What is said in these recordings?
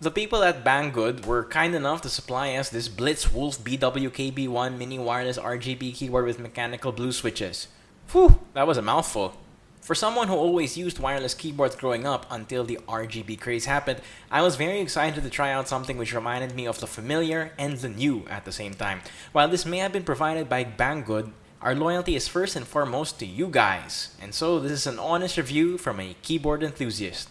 The people at Banggood were kind enough to supply us this Blitzwolf BWKB1 mini wireless RGB keyboard with mechanical blue switches. Whew, that was a mouthful. For someone who always used wireless keyboards growing up until the RGB craze happened, I was very excited to try out something which reminded me of the familiar and the new at the same time. While this may have been provided by Banggood, our loyalty is first and foremost to you guys. And so this is an honest review from a keyboard enthusiast.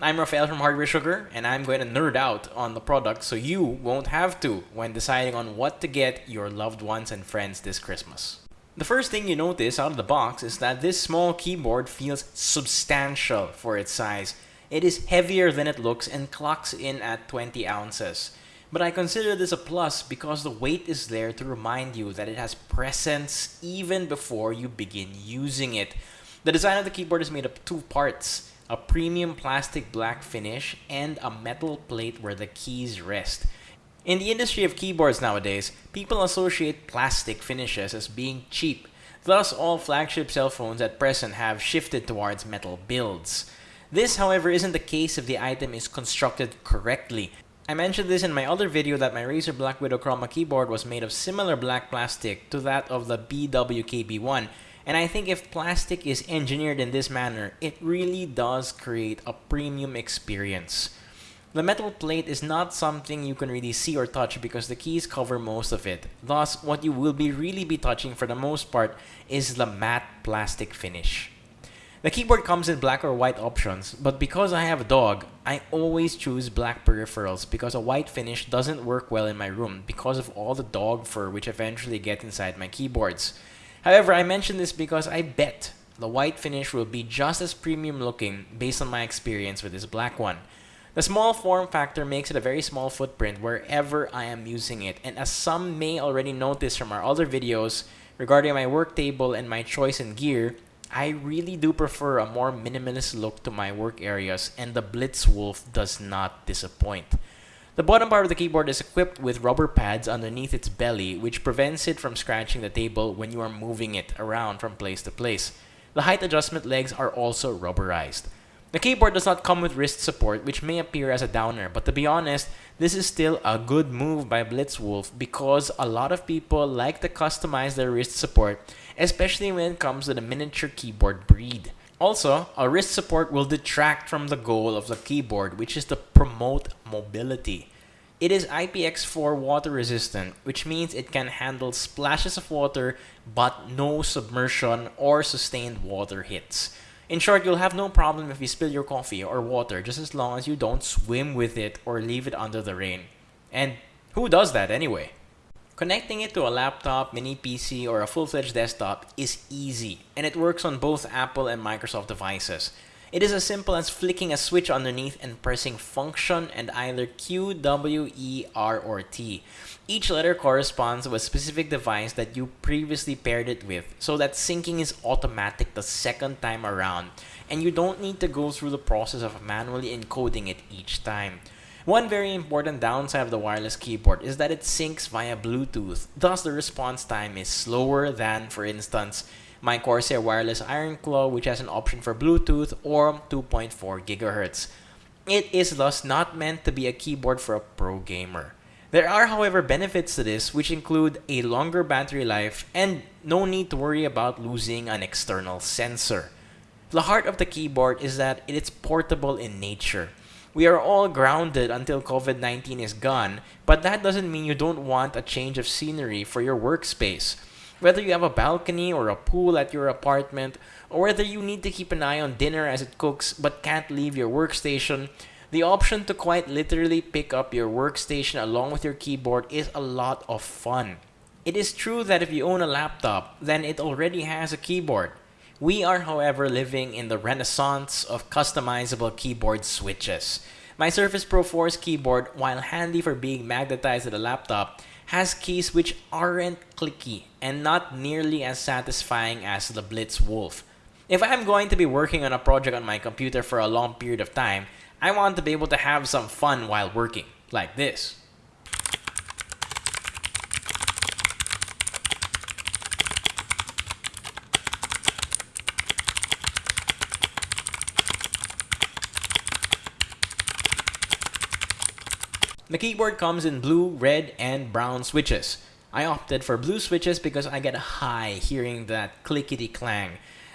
I'm Rafael from Hardware Sugar, and I'm going to nerd out on the product so you won't have to when deciding on what to get your loved ones and friends this Christmas. The first thing you notice out of the box is that this small keyboard feels substantial for its size. It is heavier than it looks and clocks in at 20 ounces. But I consider this a plus because the weight is there to remind you that it has presence even before you begin using it. The design of the keyboard is made up of two parts a premium plastic black finish, and a metal plate where the keys rest. In the industry of keyboards nowadays, people associate plastic finishes as being cheap. Thus, all flagship cell phones at present have shifted towards metal builds. This, however, isn't the case if the item is constructed correctly. I mentioned this in my other video that my Razer Black Widow Chroma keyboard was made of similar black plastic to that of the BWKB1, and I think if plastic is engineered in this manner, it really does create a premium experience. The metal plate is not something you can really see or touch because the keys cover most of it. Thus, what you will be really be touching for the most part is the matte plastic finish. The keyboard comes in black or white options, but because I have a dog, I always choose black peripherals because a white finish doesn't work well in my room because of all the dog fur which eventually get inside my keyboards. However, I mention this because I bet the white finish will be just as premium looking based on my experience with this black one. The small form factor makes it a very small footprint wherever I am using it, and as some may already notice from our other videos regarding my work table and my choice in gear, I really do prefer a more minimalist look to my work areas, and the Blitzwolf does not disappoint. The bottom part of the keyboard is equipped with rubber pads underneath its belly, which prevents it from scratching the table when you are moving it around from place to place. The height adjustment legs are also rubberized. The keyboard does not come with wrist support, which may appear as a downer, but to be honest, this is still a good move by Blitzwolf because a lot of people like to customize their wrist support, especially when it comes to the miniature keyboard breed. Also, a wrist support will detract from the goal of the keyboard, which is to promote mobility. It is IPX4 water resistant, which means it can handle splashes of water but no submersion or sustained water hits. In short, you'll have no problem if you spill your coffee or water just as long as you don't swim with it or leave it under the rain. And who does that anyway? Connecting it to a laptop, mini PC, or a full-fledged desktop is easy, and it works on both Apple and Microsoft devices. It is as simple as flicking a switch underneath and pressing function and either Q, W, E, R, or T. Each letter corresponds to a specific device that you previously paired it with, so that syncing is automatic the second time around, and you don't need to go through the process of manually encoding it each time. One very important downside of the wireless keyboard is that it syncs via Bluetooth, thus the response time is slower than, for instance, my Corsair Wireless Iron Claw which has an option for Bluetooth or 2.4 GHz. It is thus not meant to be a keyboard for a pro gamer. There are however benefits to this which include a longer battery life and no need to worry about losing an external sensor. The heart of the keyboard is that it is portable in nature. We are all grounded until COVID-19 is gone, but that doesn't mean you don't want a change of scenery for your workspace. Whether you have a balcony or a pool at your apartment, or whether you need to keep an eye on dinner as it cooks but can't leave your workstation, the option to quite literally pick up your workstation along with your keyboard is a lot of fun. It is true that if you own a laptop, then it already has a keyboard. We are, however, living in the renaissance of customizable keyboard switches. My Surface Pro 4's keyboard, while handy for being magnetized to the laptop, has keys which aren't clicky and not nearly as satisfying as the Blitzwolf. If I'm going to be working on a project on my computer for a long period of time, I want to be able to have some fun while working, like this. The keyboard comes in blue, red, and brown switches. I opted for blue switches because I get high hearing that clickety clang.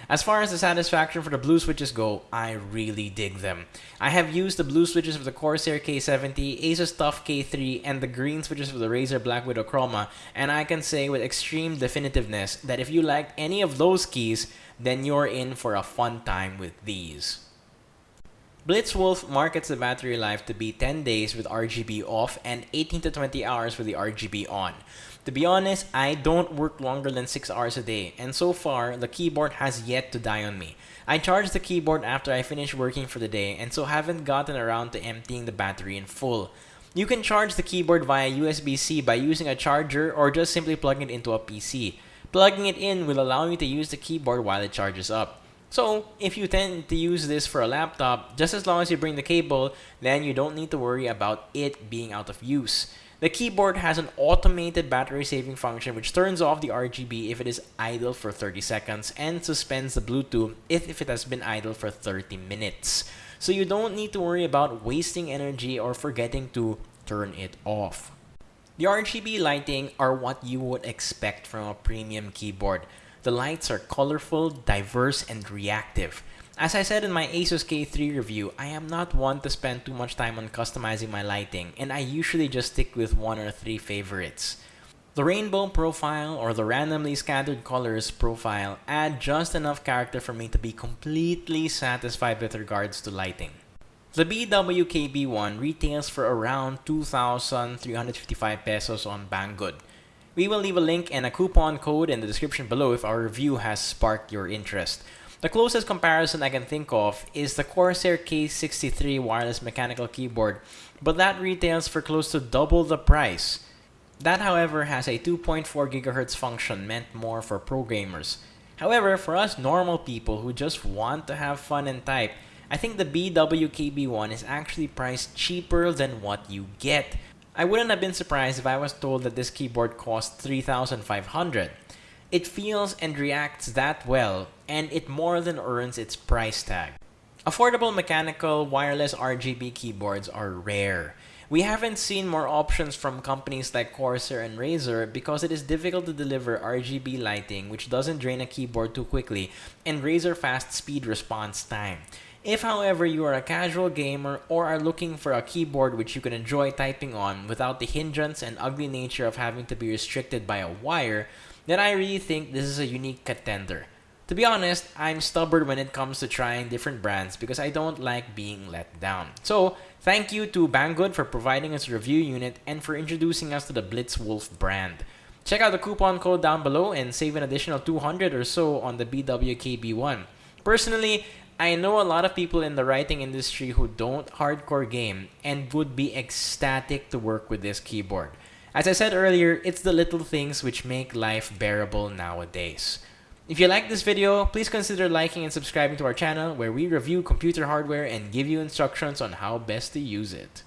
As far as the satisfaction for the blue switches go, I really dig them. I have used the blue switches for the Corsair K70, Asus TUF K3, and the green switches for the Razer Black Widow Chroma, and I can say with extreme definitiveness that if you liked any of those keys, then you're in for a fun time with these. Blitzwolf markets the battery life to be 10 days with RGB off and 18 to 20 hours with the RGB on. To be honest, I don't work longer than 6 hours a day, and so far, the keyboard has yet to die on me. I charge the keyboard after I finish working for the day, and so haven't gotten around to emptying the battery in full. You can charge the keyboard via USB-C by using a charger or just simply plugging it into a PC. Plugging it in will allow you to use the keyboard while it charges up. So, if you tend to use this for a laptop, just as long as you bring the cable, then you don't need to worry about it being out of use. The keyboard has an automated battery saving function which turns off the RGB if it is idle for 30 seconds and suspends the Bluetooth if, if it has been idle for 30 minutes. So you don't need to worry about wasting energy or forgetting to turn it off. The RGB lighting are what you would expect from a premium keyboard. The lights are colorful, diverse, and reactive. As I said in my Asus K3 review, I am not one to spend too much time on customizing my lighting, and I usually just stick with one or three favorites. The rainbow profile or the randomly scattered colors profile add just enough character for me to be completely satisfied with regards to lighting. The BWKB1 retails for around 2,355 pesos on Banggood. We will leave a link and a coupon code in the description below if our review has sparked your interest. The closest comparison I can think of is the Corsair K63 wireless mechanical keyboard, but that retails for close to double the price. That, however, has a 2.4 GHz function meant more for pro gamers. However, for us normal people who just want to have fun and type, I think the BWKB1 is actually priced cheaper than what you get. I wouldn't have been surprised if I was told that this keyboard cost 3500 it feels and reacts that well, and it more than earns its price tag. Affordable mechanical wireless RGB keyboards are rare. We haven't seen more options from companies like Corsair and Razer because it is difficult to deliver RGB lighting which doesn't drain a keyboard too quickly and razor fast speed response time. If however you are a casual gamer or are looking for a keyboard which you can enjoy typing on without the hindrance and ugly nature of having to be restricted by a wire, then I really think this is a unique contender. To be honest, I'm stubborn when it comes to trying different brands because I don't like being let down. So, thank you to Banggood for providing us a review unit and for introducing us to the Blitzwolf brand. Check out the coupon code down below and save an additional 200 or so on the BWKB1. Personally, I know a lot of people in the writing industry who don't hardcore game and would be ecstatic to work with this keyboard. As I said earlier, it's the little things which make life bearable nowadays. If you like this video, please consider liking and subscribing to our channel where we review computer hardware and give you instructions on how best to use it.